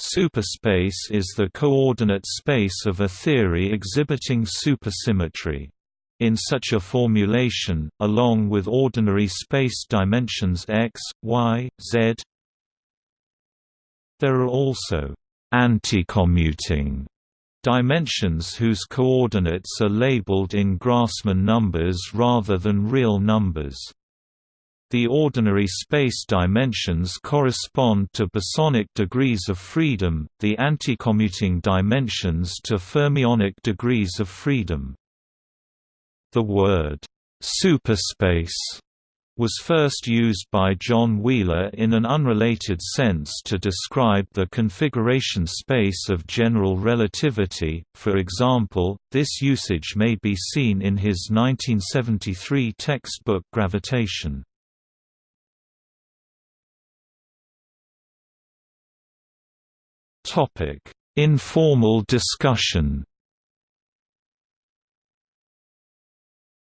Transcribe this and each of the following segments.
Superspace is the coordinate space of a theory exhibiting supersymmetry. In such a formulation, along with ordinary space dimensions x, y, z, there are also anticommuting dimensions whose coordinates are labeled in Grassmann numbers rather than real numbers. The ordinary space dimensions correspond to bosonic degrees of freedom, the anticommuting dimensions to fermionic degrees of freedom. The word, "'superspace' was first used by John Wheeler in an unrelated sense to describe the configuration space of general relativity, for example, this usage may be seen in his 1973 textbook Gravitation. Informal discussion.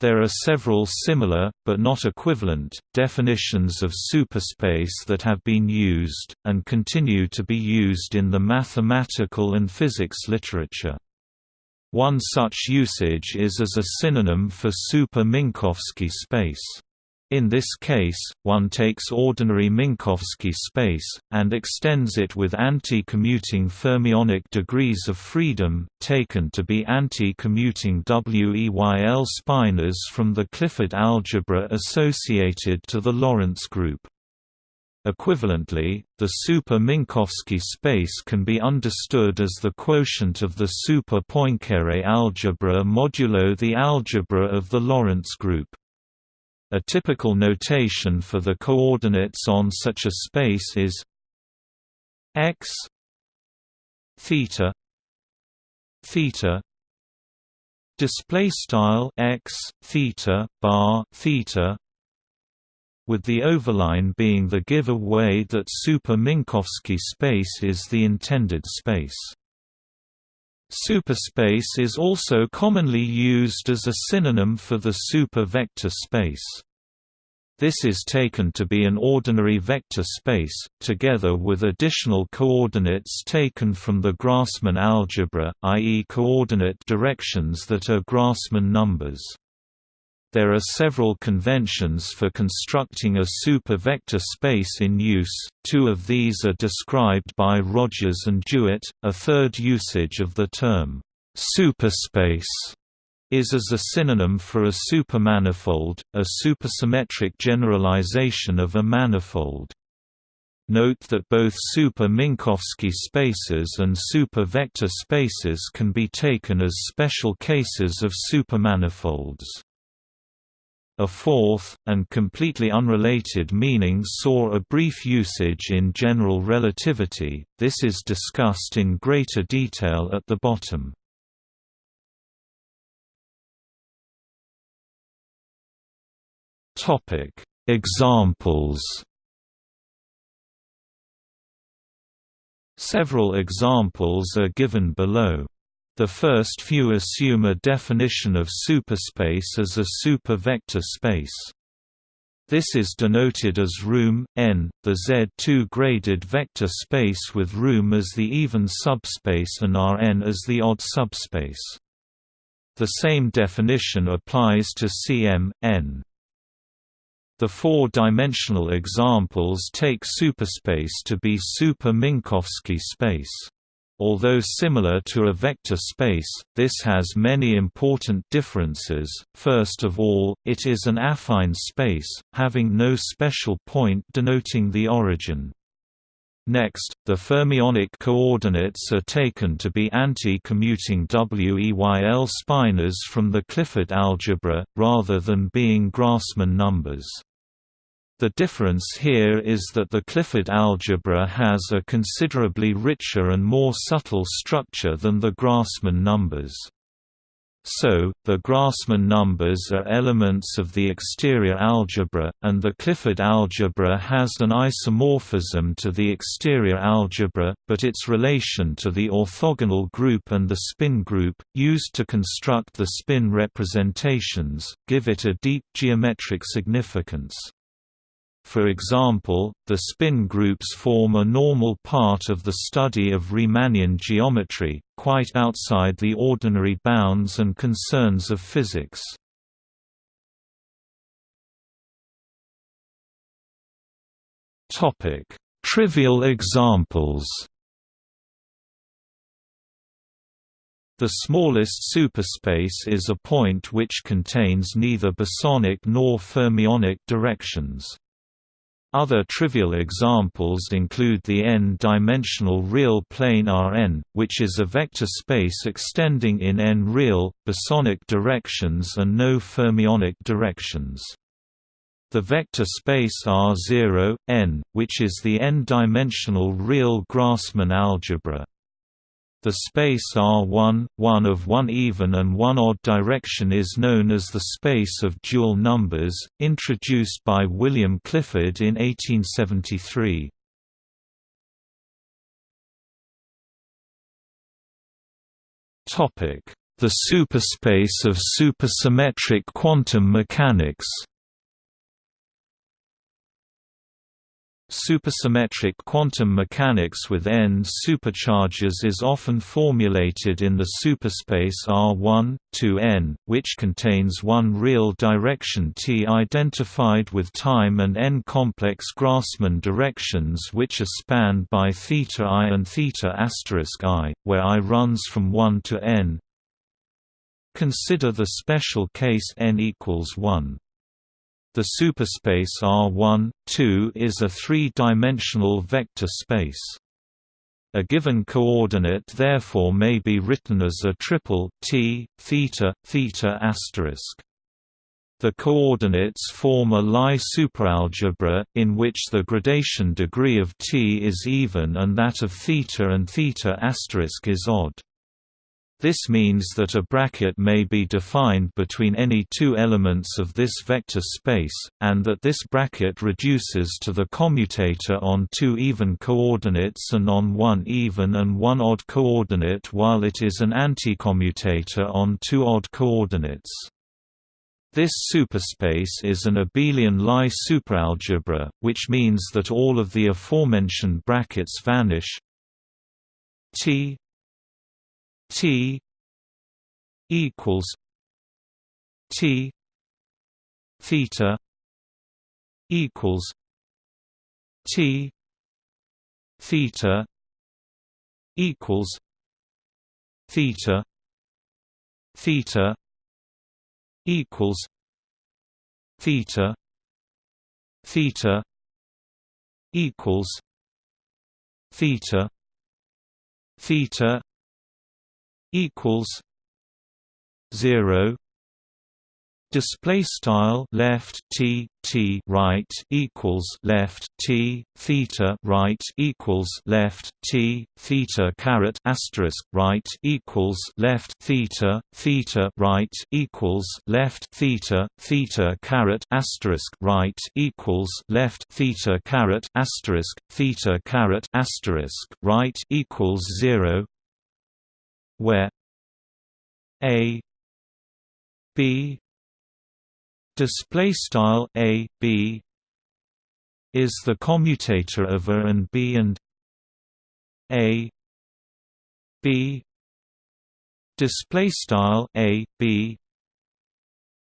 There are several similar, but not equivalent, definitions of superspace that have been used, and continue to be used in the mathematical and physics literature. One such usage is as a synonym for super-Minkowski space. In this case, one takes ordinary Minkowski space, and extends it with anti-commuting fermionic degrees of freedom, taken to be anti-commuting Weyl spinors from the Clifford algebra associated to the Lorentz group. Equivalently, the super-Minkowski space can be understood as the quotient of the super-Poincare algebra modulo the algebra of the Lorentz group. A typical notation for the coordinates on such a space is x theta theta display style x theta bar theta with the overline being the giveaway that super-Minkowski space is the intended space. Superspace is also commonly used as a synonym for the super-vector space. This is taken to be an ordinary vector space, together with additional coordinates taken from the Grassmann algebra, i.e. coordinate directions that are Grassmann numbers. There are several conventions for constructing a super-vector space in use, two of these are described by Rogers and DeWitt, a third usage of the term, superspace is as a synonym for a supermanifold, a supersymmetric generalization of a manifold. Note that both super-Minkowski spaces and super-vector spaces can be taken as special cases of supermanifolds. A fourth, and completely unrelated meaning saw a brief usage in general relativity, this is discussed in greater detail at the bottom. Examples Several examples are given below. The first few assume a definition of superspace as a super-vector space. This is denoted as room, n, the Z2-graded vector space with room as the even subspace and Rn as the odd subspace. The same definition applies to Cm, n. The four-dimensional examples take superspace to be super-Minkowski space. Although similar to a vector space, this has many important differences. First of all, it is an affine space, having no special point denoting the origin. Next, the fermionic coordinates are taken to be anti-commuting Weyl spinors from the Clifford algebra, rather than being Grassmann numbers. The difference here is that the Clifford algebra has a considerably richer and more subtle structure than the Grassmann numbers. So, the Grassmann numbers are elements of the exterior algebra, and the Clifford algebra has an isomorphism to the exterior algebra, but its relation to the orthogonal group and the spin group, used to construct the spin representations, give it a deep geometric significance. For example, the spin groups form a normal part of the study of Riemannian geometry, quite outside the ordinary bounds and concerns of physics. Trivial examples The smallest superspace is a point which contains neither bosonic nor fermionic directions. Other trivial examples include the n-dimensional real plane Rn, which is a vector space extending in n real, bosonic directions and no fermionic directions. The vector space R0, n, which is the n-dimensional real Grassmann algebra. The space R1, one of one even and one odd direction is known as the space of dual numbers, introduced by William Clifford in 1873. The superspace of supersymmetric quantum mechanics Supersymmetric quantum mechanics with n supercharges is often formulated in the superspace R1, 2n, which contains one real direction T identified with time and n complex Grassmann directions which are spanned by θ i and θ i, where i runs from 1 to n. Consider the special case n equals 1. The superspace R1, 2 is a three-dimensional vector space. A given coordinate therefore may be written as a triple t, theta, theta asterisk. The coordinates form a Lie superalgebra, in which the gradation degree of t is even and that of theta and theta asterisk is odd. This means that a bracket may be defined between any two elements of this vector space, and that this bracket reduces to the commutator on two even coordinates and on one even and one odd coordinate while it is an anticommutator on two odd coordinates. This superspace is an abelian Lie superalgebra, which means that all of the aforementioned brackets vanish T T equals T theta equals T theta equals theta theta equals theta theta equals theta theta equals zero. Display style left t t right equals left t theta right equals left t theta caret asterisk right equals left theta theta right equals left theta theta caret asterisk right equals left theta caret asterisk theta caret asterisk right equals zero where a b display style a b is the commutator of a and b and a b display style a b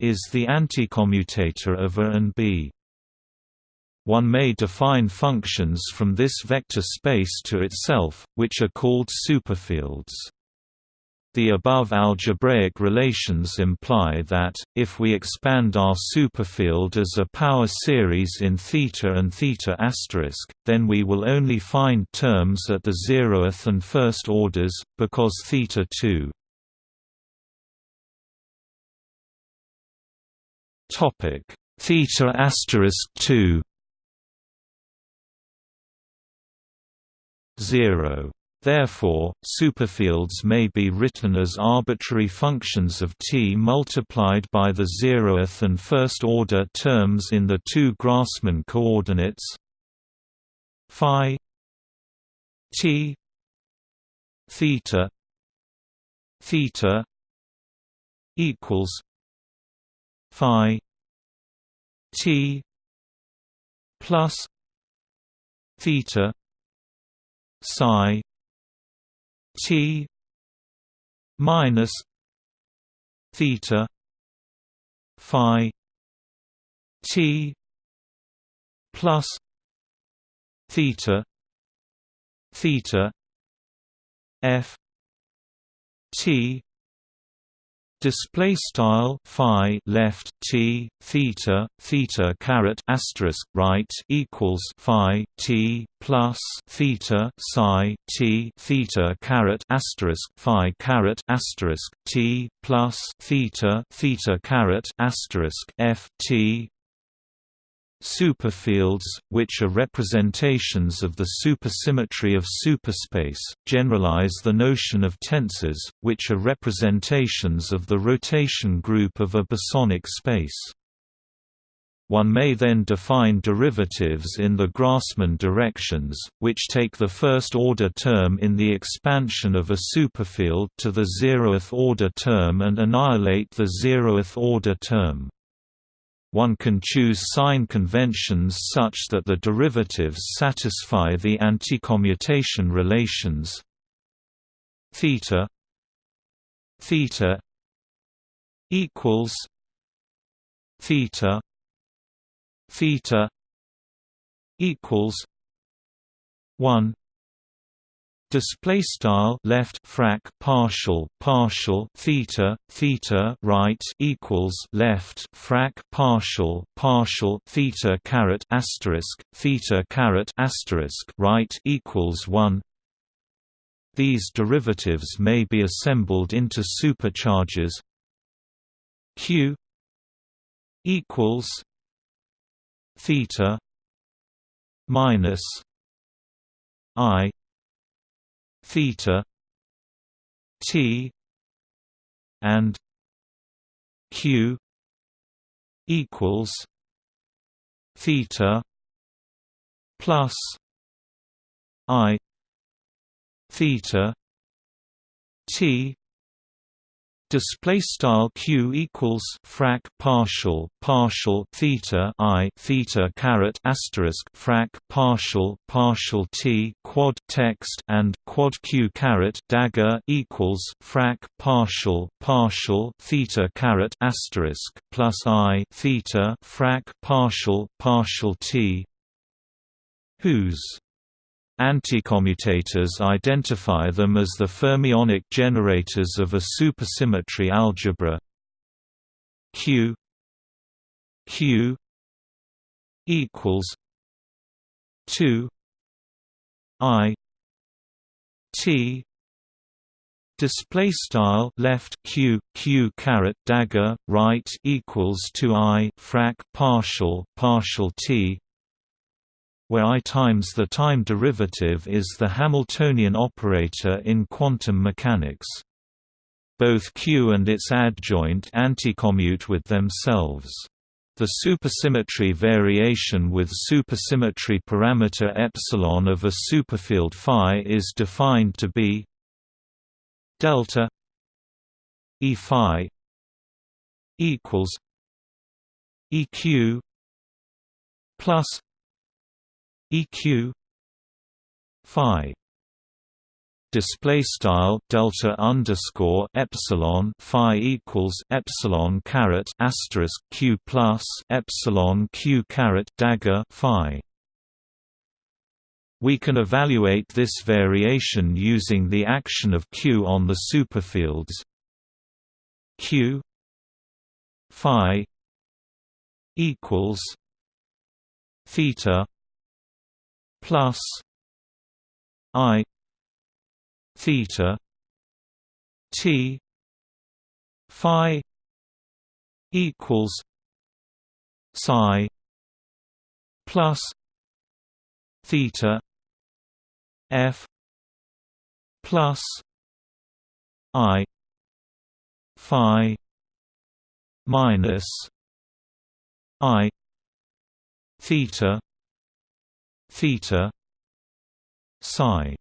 is the anticommutator of a and b one may define functions from this vector space to itself, which are called superfields. The above algebraic relations imply that, if we expand our superfield as a power series in θ and θ then we will only find terms at the zeroth and first orders, because θ 2 θ 2 0 Therefore, superfields may be written as arbitrary functions of T multiplied by the zeroth and first-order terms in the two Grassmann coordinates. Phi T theta theta equals phi T plus theta psi t minus theta phi t plus theta theta f t display style phi left t theta theta caret asterisk right equals phi t plus theta psi t theta caret asterisk phi caret asterisk t plus theta theta caret asterisk f t Superfields, which are representations of the supersymmetry of superspace, generalize the notion of tensors, which are representations of the rotation group of a bosonic space. One may then define derivatives in the Grassmann directions, which take the first-order term in the expansion of a superfield to the zeroth-order term and annihilate the zeroth-order term. One can choose sign conventions such that the derivatives satisfy the anticommutation relations. Theta theta equals theta theta equals 1 display style left frac partial partial theta theta right equals left frac partial partial theta caret asterisk theta caret asterisk right equals 1 these derivatives may be assembled into supercharges. Q equals theta minus i theta t and q equals theta plus i theta t display style q equals frac partial partial theta i theta caret asterisk frac partial partial t quad text and quad q caret dagger equals frac partial partial theta caret asterisk plus i theta frac partial partial t. Whose Anticommutators identify them as the fermionic generators of a supersymmetry algebra. Q. Q. equals 2 I T display style left q q caret dagger right equals to i frac partial partial t where i times the time derivative is the Hamiltonian operator in quantum mechanics. Both Q and its adjoint anticommute with themselves. The supersymmetry variation with supersymmetry parameter epsilon of a superfield phi is defined to be delta E phi equals EQ plus eq phi display style delta underscore epsilon phi equals epsilon caret asterisk q plus epsilon q caret dagger phi. We can evaluate this variation using the action of q on the superfields q phi equals theta plus i theta t phi equals psi plus theta f plus i phi minus i theta theta psi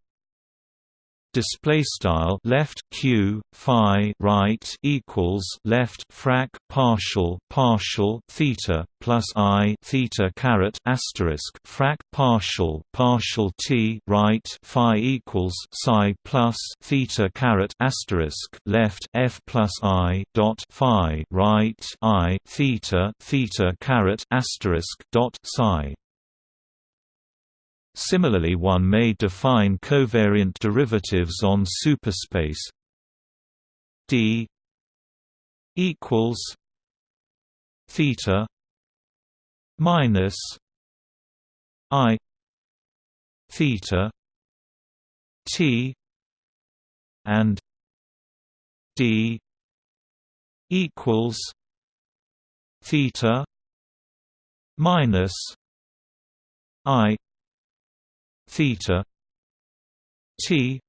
display style left q phi right equals left frac partial partial theta plus i theta caret asterisk frac partial partial t right phi equals psi plus theta caret asterisk left f plus i dot phi right i theta theta caret asterisk dot psi Similarly one may define covariant derivatives on superspace d equals theta minus i theta t and d equals theta minus i theta t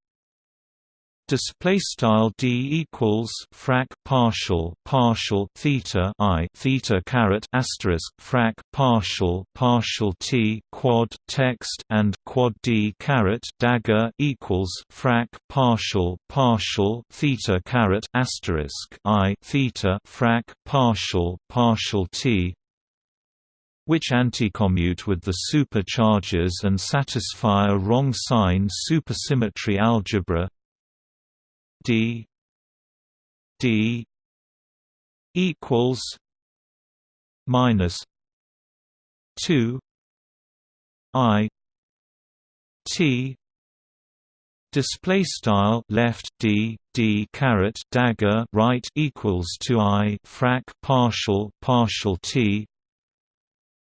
display style d equals frac partial partial theta i theta caret asterisk frac partial partial t quad text and quad d caret dagger equals frac partial partial theta caret asterisk i theta frac partial partial t which anticommute with the supercharges and satisfy a wrong sign supersymmetry algebra. D. D. equals minus 2 i t display style left d d caret dagger right equals to i frac partial partial t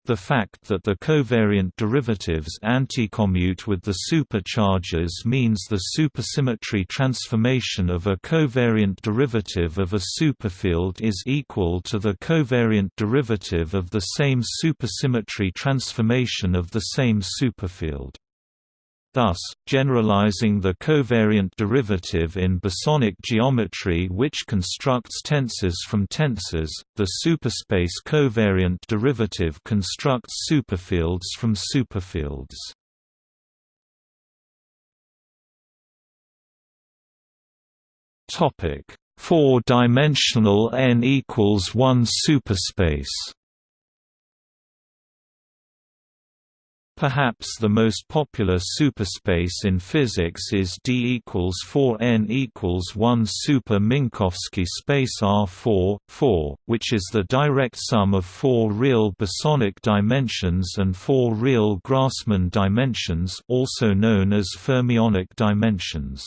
the fact that the covariant derivatives anticommute with the supercharges means the supersymmetry transformation of a covariant derivative of a superfield is equal to the covariant derivative of the same supersymmetry transformation of the same superfield. Thus, generalizing the covariant derivative in bosonic geometry which constructs tensors from tensors, the superspace covariant derivative constructs superfields from superfields. Four-dimensional n equals one superspace Perhaps the most popular superspace in physics is D equals 4 n equals 1 super Minkowski space R4, 4, which is the direct sum of four real bosonic dimensions and four real Grassmann dimensions also known as fermionic dimensions.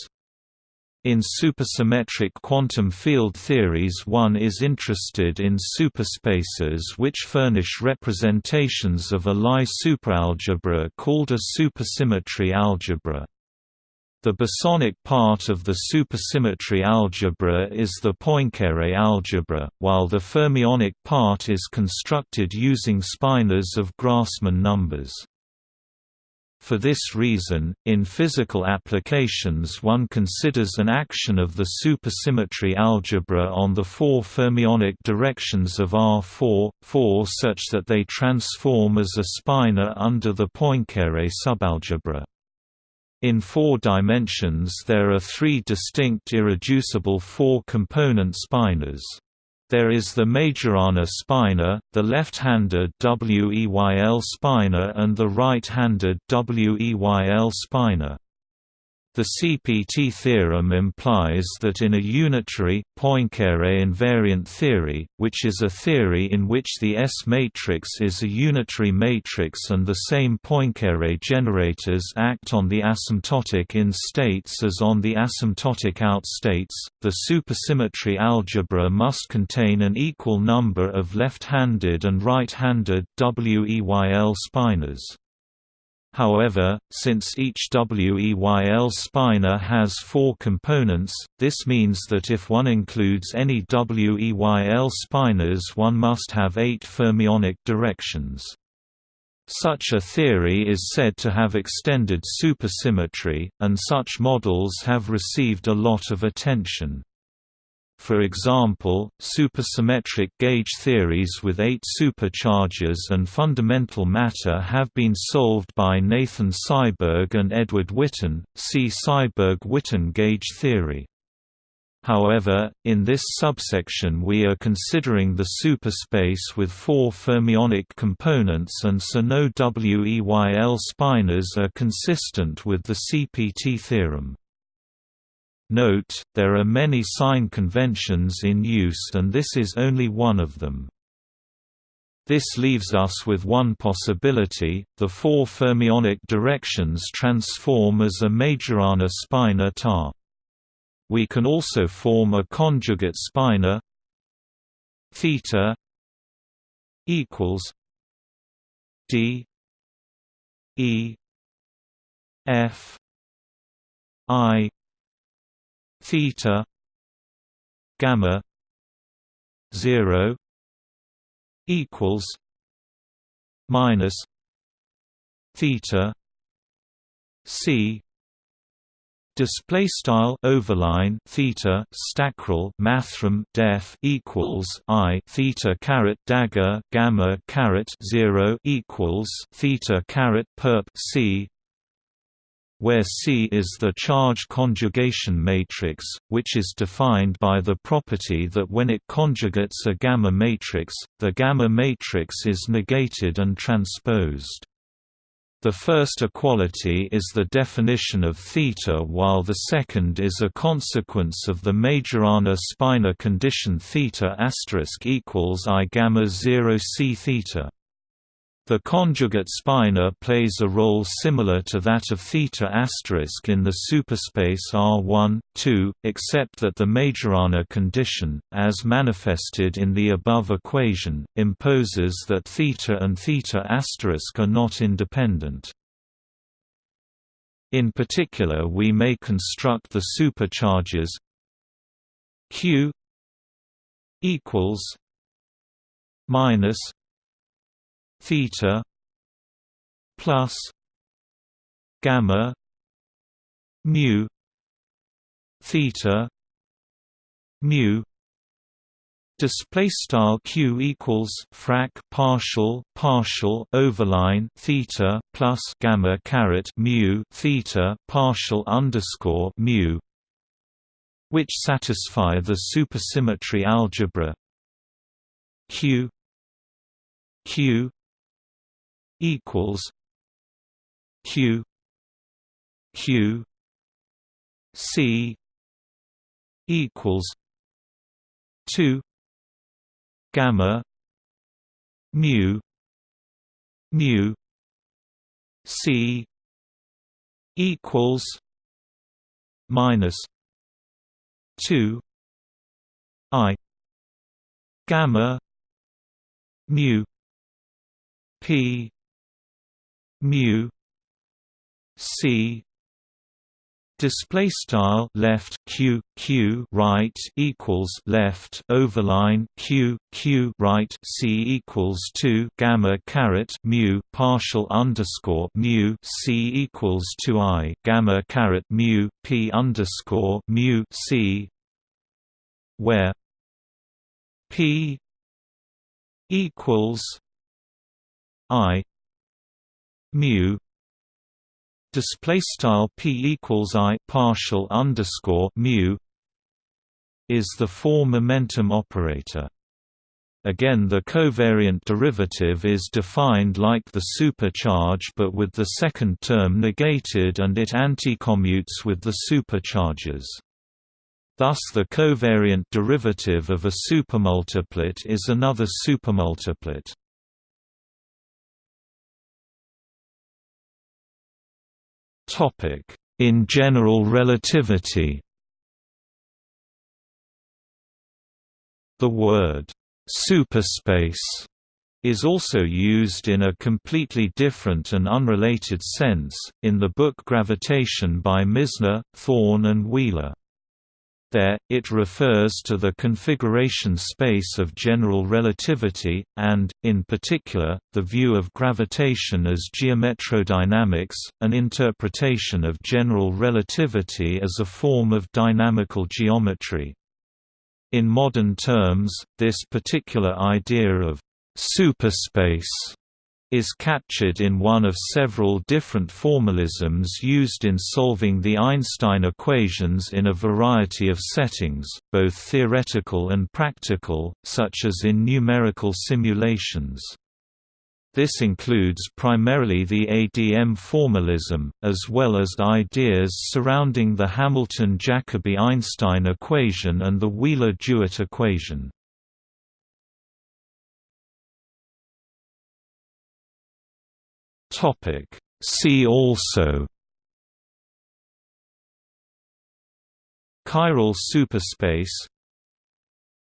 In supersymmetric quantum field theories one is interested in superspaces which furnish representations of a Lie superalgebra called a supersymmetry algebra. The bosonic part of the supersymmetry algebra is the Poincare algebra, while the fermionic part is constructed using spinors of Grassmann numbers. For this reason, in physical applications one considers an action of the supersymmetry algebra on the four fermionic directions of R4, 4 such that they transform as a spinor under the Poincare subalgebra. In four dimensions there are three distinct irreducible four-component spinors. There is the Majorana spinor, the left-handed WEYL spinor and the right-handed WEYL spinor. The CPT theorem implies that in a unitary, Poincare invariant theory, which is a theory in which the S-matrix is a unitary matrix and the same Poincare generators act on the asymptotic in states as on the asymptotic out states, the supersymmetry algebra must contain an equal number of left-handed and right-handed WEYL spinors. However, since each WEYL spinor has four components, this means that if one includes any WEYL spinors one must have eight fermionic directions. Such a theory is said to have extended supersymmetry, and such models have received a lot of attention. For example, supersymmetric gauge theories with eight supercharges and fundamental matter have been solved by Nathan Seiberg and Edward Witten, see Seiberg-Witten gauge theory. However, in this subsection we are considering the superspace with four fermionic components and so no WEYL spinors are consistent with the CPT theorem. Note, there are many sign conventions in use and this is only one of them. This leaves us with one possibility, the four fermionic directions transform as a Majorana spinor tar. We can also form a conjugate spinor theta equals d e f i theta gamma 0 equals minus theta c Display style overline theta stackrel mathrm def equals i theta caret dagger gamma caret zero equals theta caret perp c where C is the charge conjugation matrix, which is defined by the property that when it conjugates a gamma matrix, the gamma matrix is negated and transposed. The first equality is the definition of theta while the second is a consequence of the Majorana spinor condition theta equals I gamma 0 c theta. The conjugate spinor plays a role similar to that of theta asterisk in the superspace R1, 2, except that the Majorana condition, as manifested in the above equation, imposes that theta and theta asterisk are not independent. In particular we may construct the supercharges Q equals minus theta plus gamma mu theta mu. Display style q equals frac partial partial overline theta plus gamma caret mu theta partial underscore mu, which satisfy the supersymmetry algebra. Q q equals Q Q C equals two gamma mu mu C equals minus two I gamma mu P mu c display style left q q right equals left overline q q right c equals 2 gamma caret mu partial underscore mu c equals 2 i gamma caret mu p underscore mu c where p equals i mu display style p equals i partial underscore mu is the four momentum operator. Again the covariant derivative is defined like the supercharge but with the second term negated and it anticommutes with the supercharges. Thus the covariant derivative of a supermultiplet is another supermultiplet. In general relativity The word «superspace» is also used in a completely different and unrelated sense, in the book Gravitation by Misner, Thorne and Wheeler. There, it refers to the configuration space of general relativity, and, in particular, the view of gravitation as geometrodynamics, an interpretation of general relativity as a form of dynamical geometry. In modern terms, this particular idea of superspace is captured in one of several different formalisms used in solving the Einstein equations in a variety of settings, both theoretical and practical, such as in numerical simulations. This includes primarily the ADM formalism, as well as ideas surrounding the Hamilton-Jacobi-Einstein equation and the Wheeler-DeWitt equation. See also Chiral superspace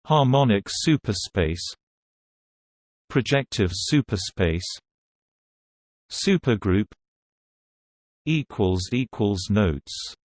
Harmonic superspace Projective superspace Supergroup Notes